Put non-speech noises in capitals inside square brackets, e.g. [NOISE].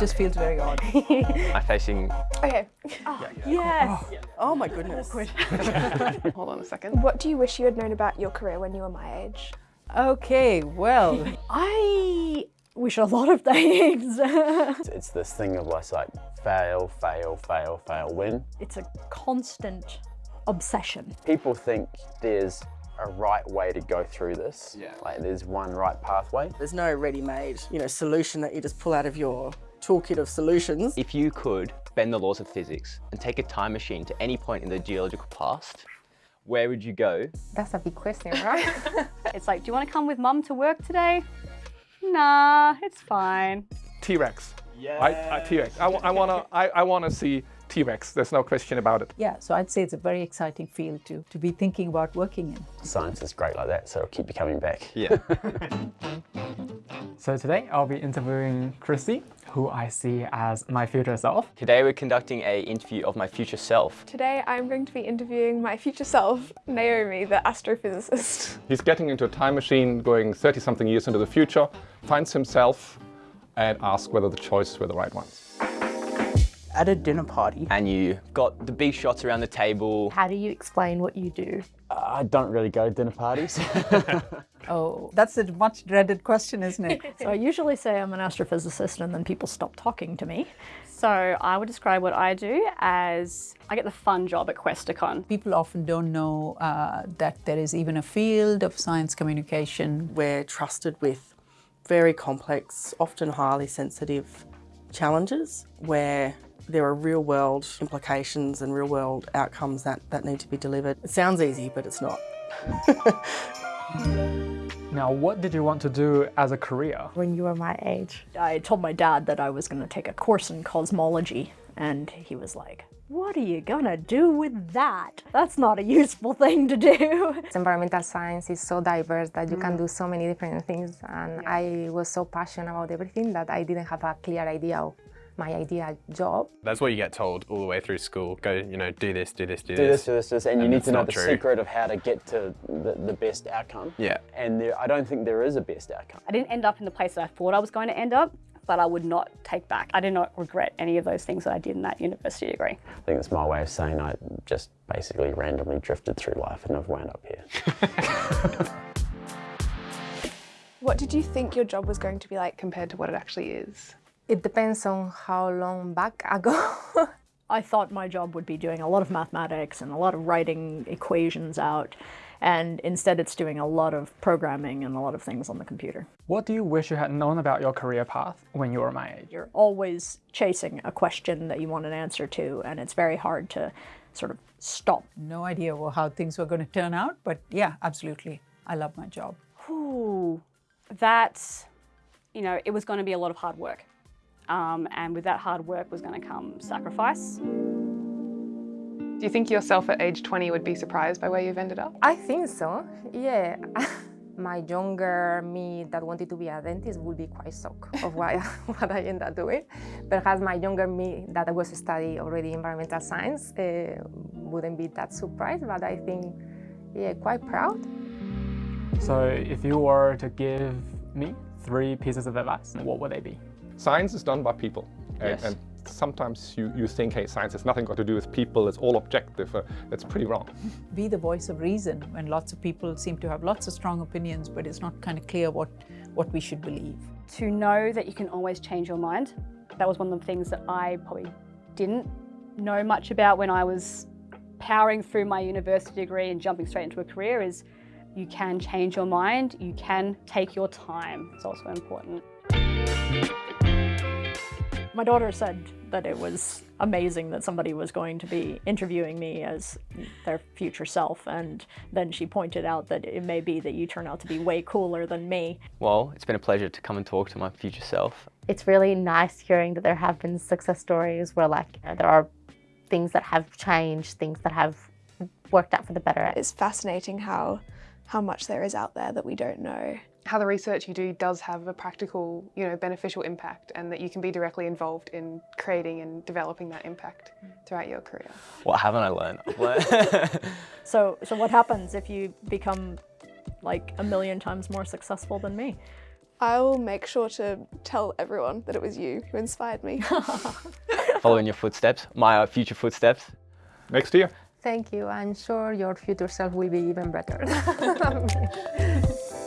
just feels very odd. [LAUGHS] I'm facing... Okay. Oh, yes. Ah. Oh my goodness. [LAUGHS] Hold on a second. What do you wish you had known about your career when you were my age? Okay, well, [LAUGHS] I wish a lot of things. It's, it's this thing of less like fail, fail, fail, fail, win. It's a constant obsession. People think there's a right way to go through this. Yeah. Like there's one right pathway. There's no ready-made, you know, solution that you just pull out of your toolkit of solutions. If you could bend the laws of physics and take a time machine to any point in the geological past, where would you go? That's a big question, right? [LAUGHS] It's like, do you want to come with mum to work today? Nah, it's fine. T-Rex. Yeah. I, I, T-Rex. I, I wanna. I, I wanna see T-Rex. There's no question about it. yeah, so I'd say it's a very exciting field to, to be thinking about working in. Science is great like that, so it'll keep you coming back. Yeah. [LAUGHS] So today I'll be interviewing Christy, who I see as my future self. Today we're conducting a interview of my future self. Today I'm going to be interviewing my future self, Naomi, the astrophysicist. He's getting into a time machine, going 30-something years into the future, finds himself, and asks whether the choices were the right ones. At a dinner party, And you got the big shots around the table. How do you explain what you do? I don't really go to dinner parties. [LAUGHS] Oh, that's a much dreaded question, isn't it? [LAUGHS] So I usually say I'm an astrophysicist and then people stop talking to me. So I would describe what I do as I get the fun job at Questacon. People often don't know uh, that there is even a field of science communication. we're trusted with very complex, often highly sensitive challenges where there are real world implications and real world outcomes that, that need to be delivered. It sounds easy, but it's not. [LAUGHS] Now, what did you want to do as a career? when you were my age. I told my dad that I was going to take a course in cosmology and he was like, what are you gonna do with that? That's not a useful thing to do. [LAUGHS] Environmental science is so diverse that you can do so many different things and I was so passionate about everything that I didn't have a clear idea of my ideal job. That's what you get told all the way through school. Go, you know, do this, do this, do, do this, do this, do this, and, you need to know the true. secret of how to get to the, the best outcome. Yeah. And there, I don't think there is a best outcome. I didn't end up in the place that I thought I was going to end up, but I would not take back. I did not regret any of those things that I did in that university degree. I think it's my way of saying I just basically randomly drifted through life and I've wound up here. [LAUGHS] What did you think your job was going to be like compared to what it actually is? It depends on how long back I go. [LAUGHS] I thought my job would be doing a lot of mathematics and a lot of writing equations out, and instead it's doing a lot of programming and a lot of things on the computer. What do you wish you had known about your career path when you were my age? You're always chasing a question that you want an answer to, and it's very hard to sort of stop. No idea how things were going to turn out, but yeah, absolutely. I love my job. Ooh, that's, you know, it was going to be a lot of hard work. Um, and with that hard work was going to come sacrifice. Do you think yourself at age 20 would be surprised by where you've ended up? I think so, yeah. [LAUGHS] my younger me that wanted to be a dentist would be quite shocked of what, [LAUGHS] what I ended up doing. Perhaps my younger me that was studying already environmental science uh, wouldn't be that surprised, but I think, yeah, quite proud. So if you were to give me three pieces of advice, what would they be? Science is done by people. And, Yes. and sometimes you, you think, hey, science has nothing got to do with people, it's all objective. Uh, that's pretty wrong. Be the voice of reason when lots of people seem to have lots of strong opinions, but it's not kind of clear what, what we should believe. To know that you can always change your mind. That was one of the things that I probably didn't know much about when I was powering through my university degree and jumping straight into a career is you can change your mind, you can take your time. It's also important. My daughter said that it was amazing that somebody was going to be interviewing me as their future self and then she pointed out that it may be that you turn out to be way cooler than me. Well, it's been a pleasure to come and talk to my future self. It's really nice hearing that there have been success stories where like you know, there are things that have changed, things that have worked out for the better. It's fascinating how, how much there is out there that we don't know. How the research you do does have a practical, you know, beneficial impact and that you can be directly involved in creating and developing that impact throughout your career. What haven't I learned? [LAUGHS] So, so what happens if you become like a million times more successful than me? I will make sure to tell everyone that it was you who inspired me. [LAUGHS] Following your footsteps, my uh, future footsteps. Next year. Thank you. I'm sure your future self will be even better. [LAUGHS]